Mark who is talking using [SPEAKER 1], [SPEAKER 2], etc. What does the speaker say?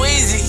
[SPEAKER 1] Sweezy.